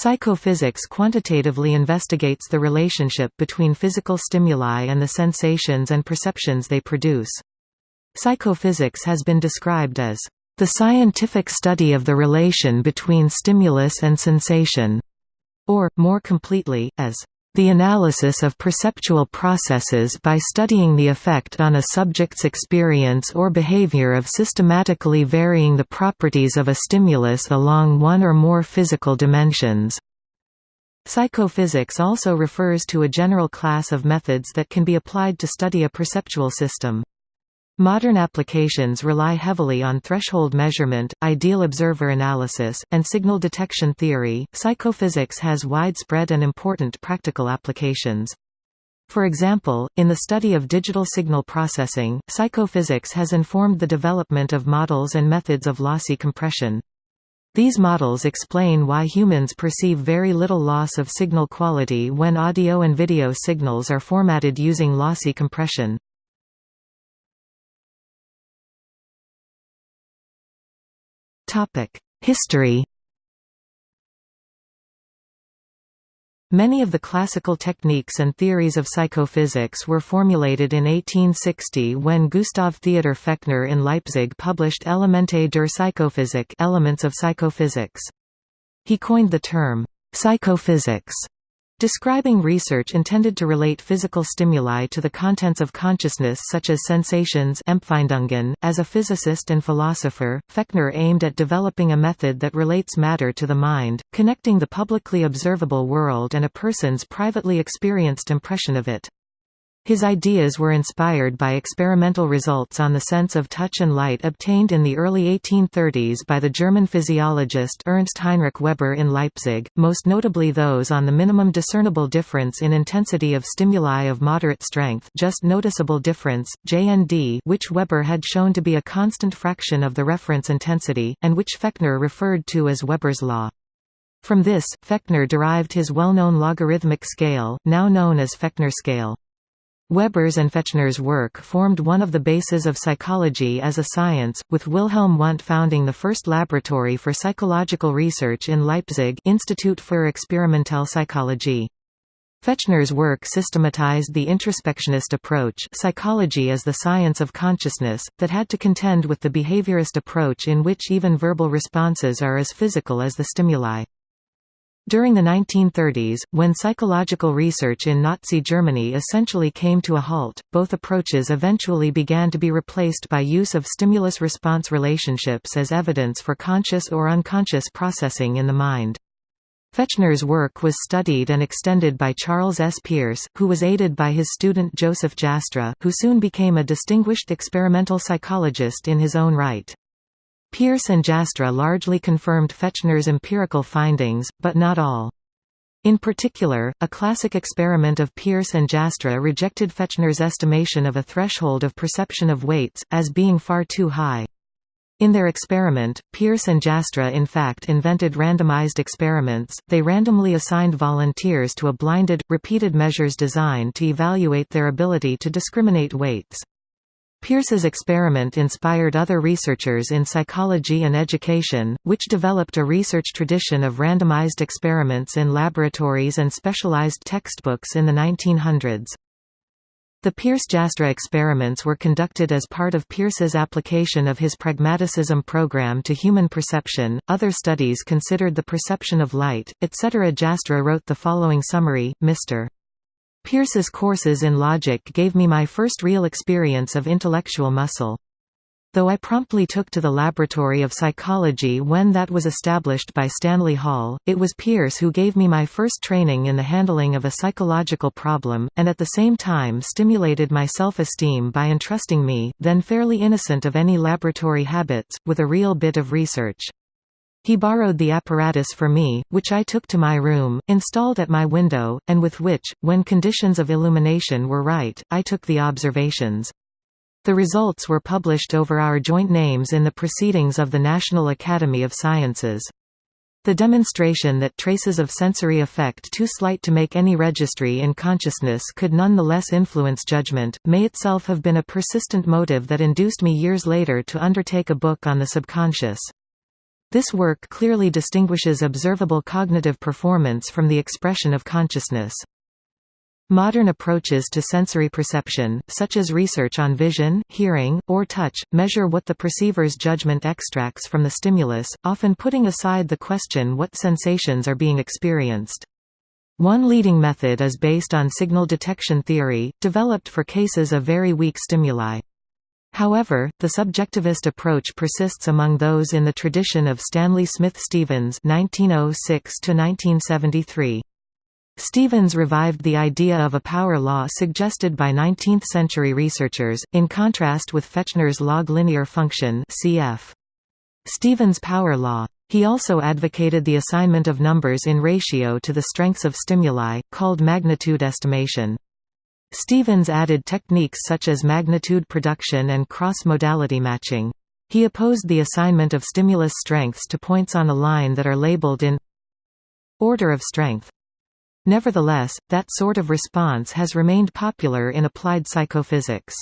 Psychophysics quantitatively investigates the relationship between physical stimuli and the sensations and perceptions they produce. Psychophysics has been described as the scientific study of the relation between stimulus and sensation, or, more completely, as the analysis of perceptual processes by studying the effect on a subject's experience or behavior of systematically varying the properties of a stimulus along one or more physical dimensions. Psychophysics also refers to a general class of methods that can be applied to study a perceptual system. Modern applications rely heavily on threshold measurement, ideal observer analysis, and signal detection theory. Psychophysics has widespread and important practical applications. For example, in the study of digital signal processing, psychophysics has informed the development of models and methods of lossy compression. These models explain why humans perceive very little loss of signal quality when audio and video signals are formatted using lossy compression. History Many of the classical techniques and theories of psychophysics were formulated in 1860 when Gustav Theodor Fechner in Leipzig published Elemente der Psychophysik Elements of Psychophysics. He coined the term, psychophysics, Describing research intended to relate physical stimuli to the contents of consciousness such as sensations Empfindungen. .As a physicist and philosopher, Fechner aimed at developing a method that relates matter to the mind, connecting the publicly observable world and a person's privately experienced impression of it. His ideas were inspired by experimental results on the sense of touch and light obtained in the early 1830s by the German physiologist Ernst Heinrich Weber in Leipzig, most notably those on the minimum discernible difference in intensity of stimuli of moderate strength just noticeable difference, JND which Weber had shown to be a constant fraction of the reference intensity, and which Fechner referred to as Weber's law. From this, Fechner derived his well-known logarithmic scale, now known as Fechner scale. Weber's and Fechner's work formed one of the bases of psychology as a science, with Wilhelm Wundt founding the first laboratory for psychological research in Leipzig Institut für Experimentelle Psychologie. Fechner's work systematized the introspectionist approach psychology as the science of consciousness, that had to contend with the behaviorist approach in which even verbal responses are as physical as the stimuli. During the 1930s, when psychological research in Nazi Germany essentially came to a halt, both approaches eventually began to be replaced by use of stimulus-response relationships as evidence for conscious or unconscious processing in the mind. Fechner's work was studied and extended by Charles S. Peirce, who was aided by his student Joseph Jastrow, who soon became a distinguished experimental psychologist in his own right. Peirce and Jastrow largely confirmed Fechner's empirical findings, but not all. In particular, a classic experiment of Peirce and Jastrow rejected Fechner's estimation of a threshold of perception of weights, as being far too high. In their experiment, Peirce and Jastrow in fact invented randomized experiments, they randomly assigned volunteers to a blinded, repeated measures designed to evaluate their ability to discriminate weights. Peirce's experiment inspired other researchers in psychology and education, which developed a research tradition of randomized experiments in laboratories and specialized textbooks in the 1900s. The Peirce-Jastrow experiments were conducted as part of Peirce's application of his pragmaticism program to human perception. Other studies considered the perception of light, etc. Jastrow wrote the following summary: Mr. Peirce's courses in logic gave me my first real experience of intellectual muscle. Though I promptly took to the laboratory of psychology when that was established by Stanley Hall, it was Peirce who gave me my first training in the handling of a psychological problem, and at the same time stimulated my self-esteem by entrusting me, then fairly innocent of any laboratory habits, with a real bit of research. He borrowed the apparatus for me, which I took to my room, installed at my window, and with which, when conditions of illumination were right, I took the observations. The results were published over our joint names in the Proceedings of the National Academy of Sciences. The demonstration that traces of sensory effect too slight to make any registry in consciousness could nonetheless influence judgment, may itself have been a persistent motive that induced me years later to undertake a book on the subconscious. This work clearly distinguishes observable cognitive performance from the expression of consciousness. Modern approaches to sensory perception, such as research on vision, hearing, or touch, measure what the perceiver's judgment extracts from the stimulus, often putting aside the question what sensations are being experienced. One leading method is based on signal detection theory, developed for cases of very weak stimuli. However, the subjectivist approach persists among those in the tradition of Stanley Smith Stevens (1906–1973). Stevens revived the idea of a power law suggested by 19th-century researchers, in contrast with Fechner's log linear function cf. Stevens' power law. He also advocated the assignment of numbers in ratio to the strengths of stimuli, called magnitude estimation. Stevens added techniques such as magnitude production and cross-modality matching. He opposed the assignment of stimulus strengths to points on a line that are labeled in order of strength. Nevertheless, that sort of response has remained popular in applied psychophysics.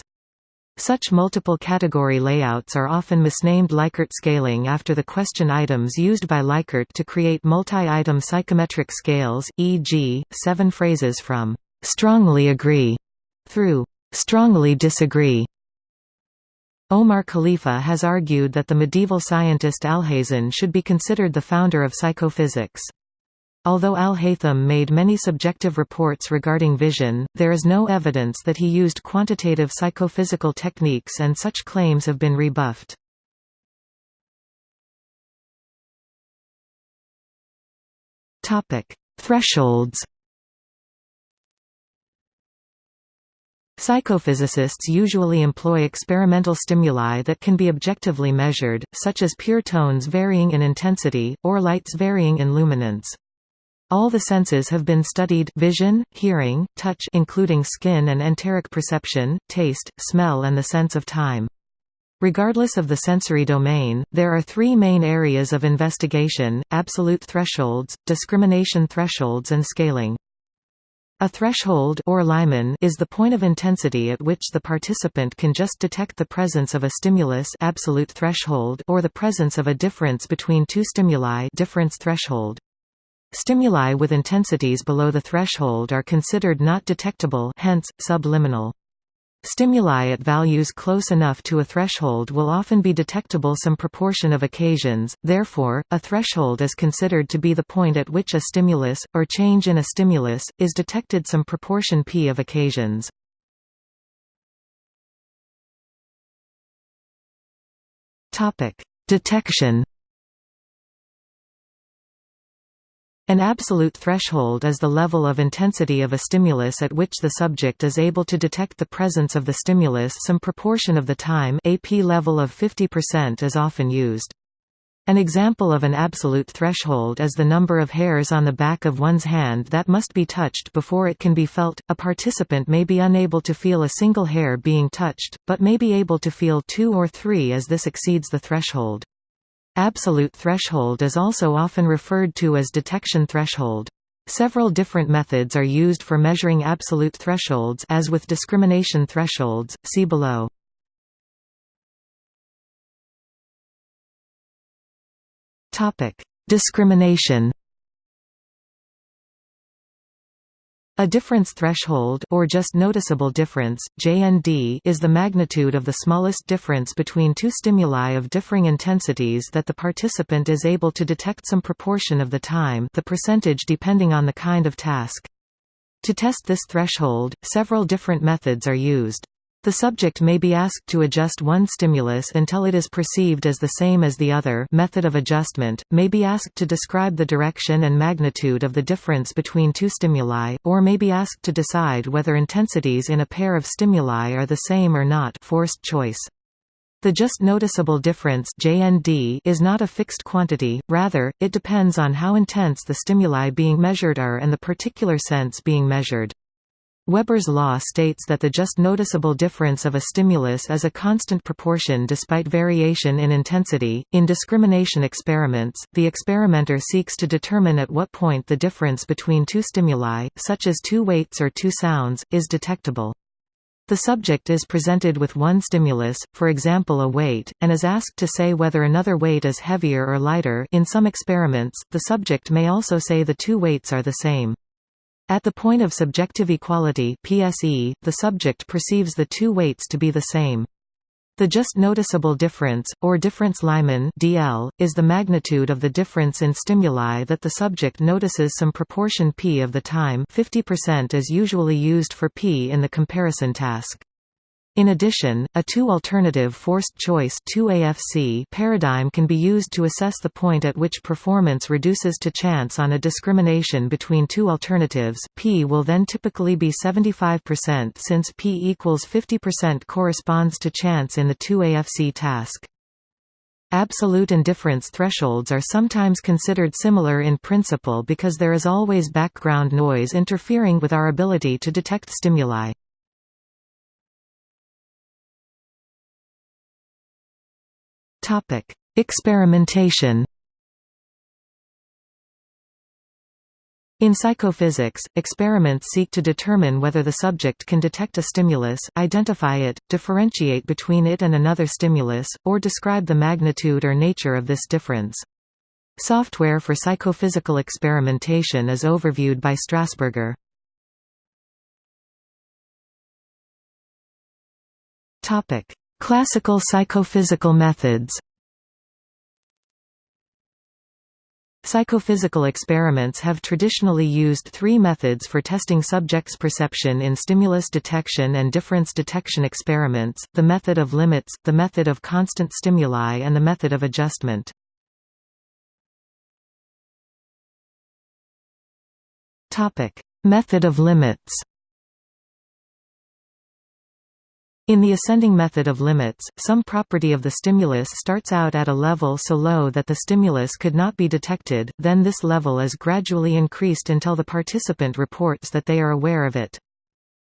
Such multiple category layouts are often misnamed Likert scaling after the question items used by Likert to create multi-item psychometric scales, e.g., seven phrases from «strongly agree» through «strongly disagree». Omar Khaleefa has argued that the medieval scientist Alhazen should be considered the founder of psychophysics. Although Al-Haytham made many subjective reports regarding vision, there is no evidence that he used quantitative psychophysical techniques and such claims have been rebuffed. Thresholds Psychophysicists usually employ experimental stimuli that can be objectively measured, such as pure tones varying in intensity, or lights varying in luminance. All the senses have been studied vision, hearing, touch including skin and enteric perception, taste, smell and the sense of time. Regardless of the sensory domain, there are three main areas of investigation, absolute thresholds, discrimination thresholds and scaling. A threshold or limen is the point of intensity at which the participant can just detect the presence of a stimulus absolute threshold or the presence of a difference between two stimuli difference threshold. Stimuli with intensities below the threshold are considered not detectable hence, subliminal. Stimuli at values close enough to a threshold will often be detectable some proportion of occasions, therefore, a threshold is considered to be the point at which a stimulus, or change in a stimulus, is detected some proportion p of occasions. Detection An absolute threshold is the level of intensity of a stimulus at which the subject is able to detect the presence of the stimulus some proportion of the time AP level of 50% is often used. An example of an absolute threshold is the number of hairs on the back of one's hand that must be touched before it can be felt. A participant may be unable to feel a single hair being touched, but may be able to feel two or three as this exceeds the threshold. Absolute threshold is also often referred to as detection threshold. Several different methods are used for measuring absolute thresholds as with discrimination thresholds, see below. Discrimination A difference threshold or just noticeable difference, JND, is the magnitude of the smallest difference between two stimuli of differing intensities that the participant is able to detect some proportion of the time the percentage depending on the kind of task. To test this threshold, several different methods are used. The subject may be asked to adjust one stimulus until it is perceived as the same as the other method of adjustment, may be asked to describe the direction and magnitude of the difference between two stimuli, or may be asked to decide whether intensities in a pair of stimuli are the same or not forced choice. The just noticeable difference JND is not a fixed quantity, rather, it depends on how intense the stimuli being measured are and the particular sense being measured. Weber's law states that the just noticeable difference of a stimulus is a constant proportion despite variation in intensity. In discrimination experiments, the experimenter seeks to determine at what point the difference between two stimuli, such as two weights or two sounds, is detectable. The subject is presented with one stimulus, for example a weight, and is asked to say whether another weight is heavier or lighter in some experiments, the subject may also say the two weights are the same. At the point of subjective equality PSE, the subject perceives the two weights to be the same. The just noticeable difference, or difference limen DL, is the magnitude of the difference in stimuli that the subject notices some proportion p of the time 50% is usually used for p in the comparison task. In addition, a two-alternative forced choice 2AFC paradigm can be used to assess the point at which performance reduces to chance on a discrimination between two alternatives. P will then typically be 75% since P equals 50% corresponds to chance in the 2AFC task. Absolute and difference thresholds are sometimes considered similar in principle because there is always background noise interfering with our ability to detect stimuli. Topic: Experimentation. In psychophysics, experiments seek to determine whether the subject can detect a stimulus, identify it, differentiate between it and another stimulus, or describe the magnitude or nature of this difference. Software for psychophysical experimentation is overviewed by Strasburger. Classical psychophysical methods Psychophysical experiments have traditionally used three methods for testing subjects' perception in stimulus detection and difference detection experiments, the method of limits, the method of constant stimuli and the method of adjustment. Method of limits In the ascending method of limits, some property of the stimulus starts out at a level so low that the stimulus could not be detected, then this level is gradually increased until the participant reports that they are aware of it.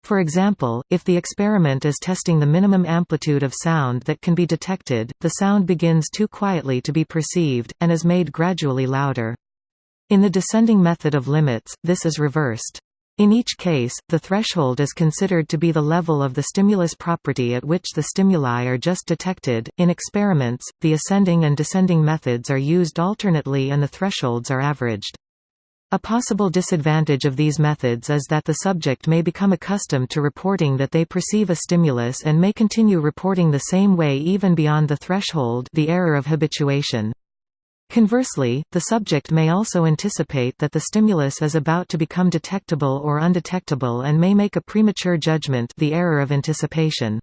For example, if the experiment is testing the minimum amplitude of sound that can be detected, the sound begins too quietly to be perceived, and is made gradually louder. In the descending method of limits, this is reversed. In each case, the threshold is considered to be the level of the stimulus property at which the stimuli are just detected. In experiments, the ascending and descending methods are used alternately and the thresholds are averaged. A possible disadvantage of these methods is that the subject may become accustomed to reporting that they perceive a stimulus and may continue reporting the same way even beyond the threshold the error of habituation. Conversely, the subject may also anticipate that the stimulus is about to become detectable or undetectable and may make a premature judgment the error of anticipation.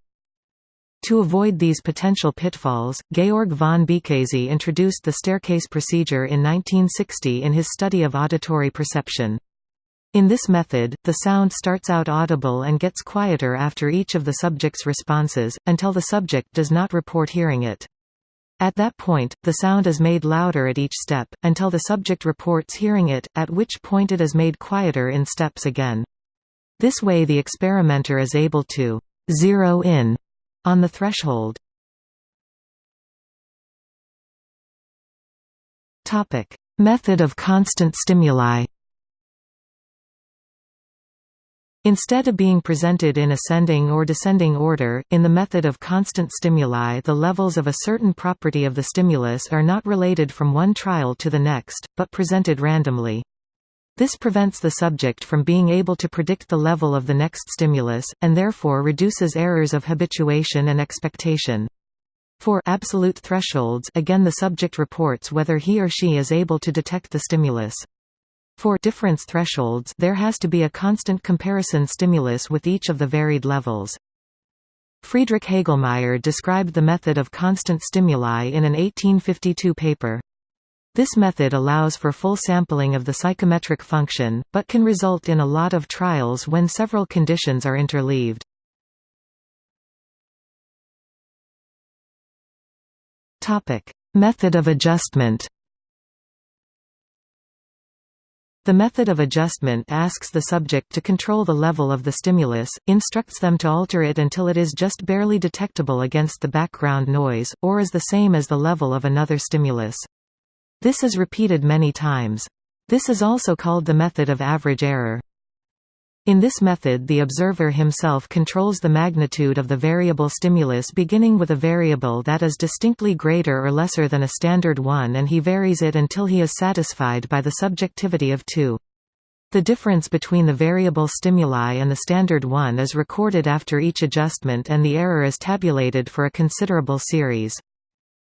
To avoid these potential pitfalls, Georg von Békésy introduced the staircase procedure in 1960 in his study of auditory perception. In this method, the sound starts out audible and gets quieter after each of the subject's responses, until the subject does not report hearing it. At that point, the sound is made louder at each step, until the subject reports hearing it, at which point it is made quieter in steps again. This way the experimenter is able to «zero in» on the threshold. Method of constant stimuli Instead of being presented in ascending or descending order, in the method of constant stimuli the levels of a certain property of the stimulus are not related from one trial to the next, but presented randomly. This prevents the subject from being able to predict the level of the next stimulus, and therefore reduces errors of habituation and expectation. For absolute thresholds again the subject reports whether he or she is able to detect the stimulus. For difference thresholds there has to be a constant comparison stimulus with each of the varied levels. Friedrich Hegelmaier described the method of constant stimuli in an 1852 paper. This method allows for full sampling of the psychometric function, but can result in a lot of trials when several conditions are interleaved. Method of adjustment The method of adjustment asks the subject to control the level of the stimulus, instructs them to alter it until it is just barely detectable against the background noise, or is the same as the level of another stimulus. This is repeated many times. This is also called the method of average error. In this method the observer himself controls the magnitude of the variable stimulus beginning with a variable that is distinctly greater or lesser than a standard one and he varies it until he is satisfied by the subjectivity of 2. The difference between the variable stimuli and the standard one is recorded after each adjustment and the error is tabulated for a considerable series.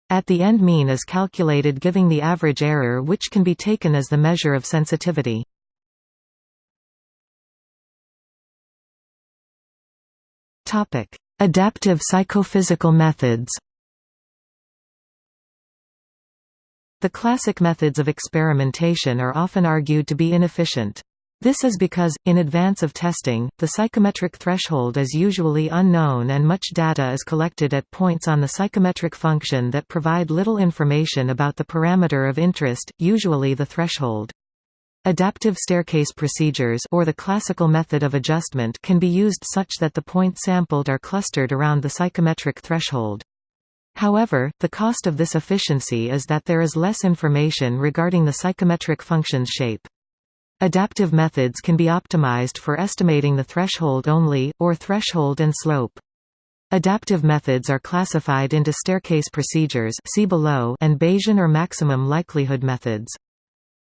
At the end mean is calculated giving the average error which can be taken as the measure of sensitivity. Adaptive psychophysical methods The classic methods of experimentation are often argued to be inefficient. This is because, in advance of testing, the psychometric threshold is usually unknown and much data is collected at points on the psychometric function that provide little information about the parameter of interest, usually the threshold. Adaptive staircase procedures or the classical method of adjustment can be used such that the points sampled are clustered around the psychometric threshold. However, the cost of this efficiency is that there is less information regarding the psychometric function's shape. Adaptive methods can be optimized for estimating the threshold only, or threshold and slope. Adaptive methods are classified into staircase procedures see below and Bayesian or maximum likelihood methods.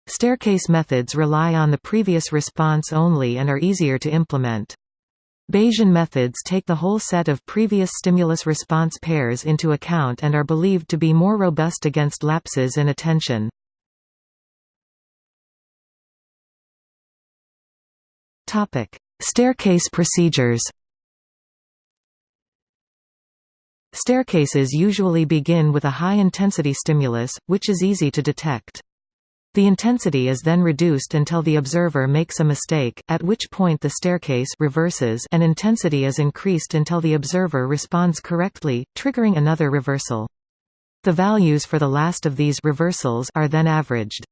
Staircase methods rely on the previous response only and are easier to implement. Bayesian methods take the whole set of previous stimulus-response pairs into account and are believed to be more robust against lapses in attention. Staircase procedures Staircases usually begin with a high-intensity stimulus, which is easy to detect. The intensity is then reduced until the observer makes a mistake, at which point the staircase reverses and intensity is increased until the observer responds correctly, triggering another reversal. The values for the last of these reversals are then averaged.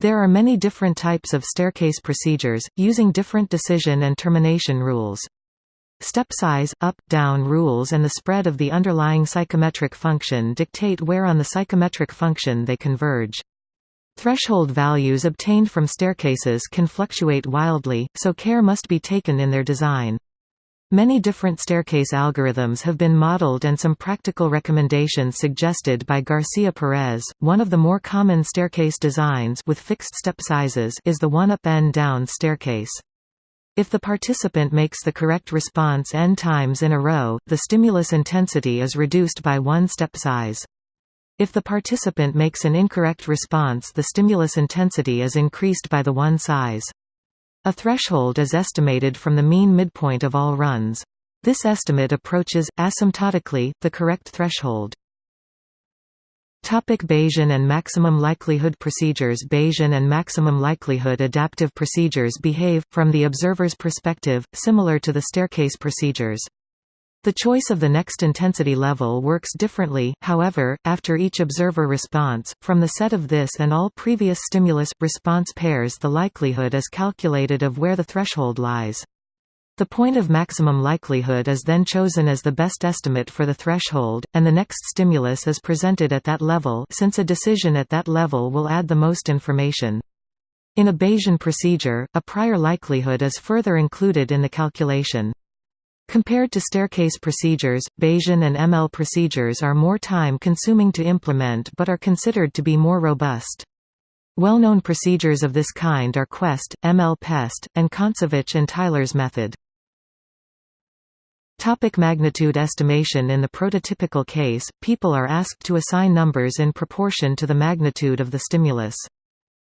There are many different types of staircase procedures, using different decision and termination rules. Step size, up-down rules and the spread of the underlying psychometric function dictate where on the psychometric function they converge. Threshold values obtained from staircases can fluctuate wildly, so care must be taken in their design. Many different staircase algorithms have been modeled and some practical recommendations suggested by Garcia Perez. One of the more common staircase designs with fixed step sizes is the one up and down staircase. If the participant makes the correct response n times in a row, the stimulus intensity is reduced by one step size. If the participant makes an incorrect response the stimulus intensity is increased by the one size. A threshold is estimated from the mean midpoint of all runs. This estimate approaches, asymptotically, the correct threshold. Topic Bayesian and maximum likelihood procedures Bayesian and maximum likelihood adaptive procedures behave, from the observer's perspective, similar to the staircase procedures. The choice of the next intensity level works differently, however, after each observer response. From the set of this and all previous stimulus-response pairs the likelihood is calculated of where the threshold lies. The point of maximum likelihood is then chosen as the best estimate for the threshold, and the next stimulus is presented at that level since a decision at that level will add the most information. In a Bayesian procedure, a prior likelihood is further included in the calculation. Compared to staircase procedures, Bayesian and ML procedures are more time-consuming to implement but are considered to be more robust. Well-known procedures of this kind are Quest, ML-PEST, and Kontsevich and Tyler's method. Topic magnitude estimation In the prototypical case, people are asked to assign numbers in proportion to the magnitude of the stimulus.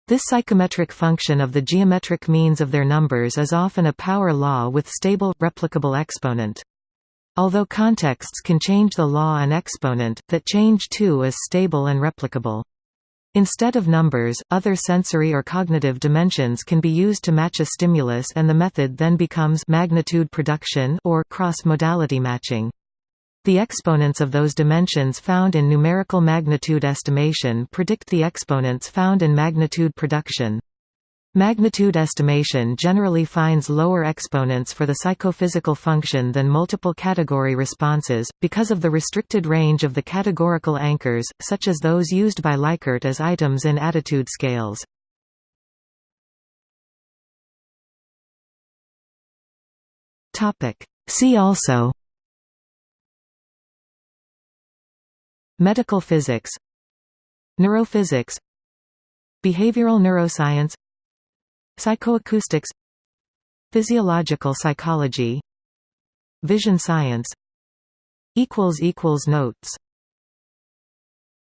This psychometric function of the geometric means of their numbers is often a power law with stable, replicable exponent. Although contexts can change the law and exponent, that change too is stable and replicable. Instead of numbers, other sensory or cognitive dimensions can be used to match a stimulus and the method then becomes magnitude production or cross-modality matching. The exponents of those dimensions found in numerical magnitude estimation predict the exponents found in magnitude production. Magnitude estimation generally finds lower exponents for the psychophysical function than multiple category responses, because of the restricted range of the categorical anchors, such as those used by Likert as items in attitude scales. See also Medical physics Neurophysics Behavioral neuroscience Psychoacoustics Physiological psychology Vision science Notes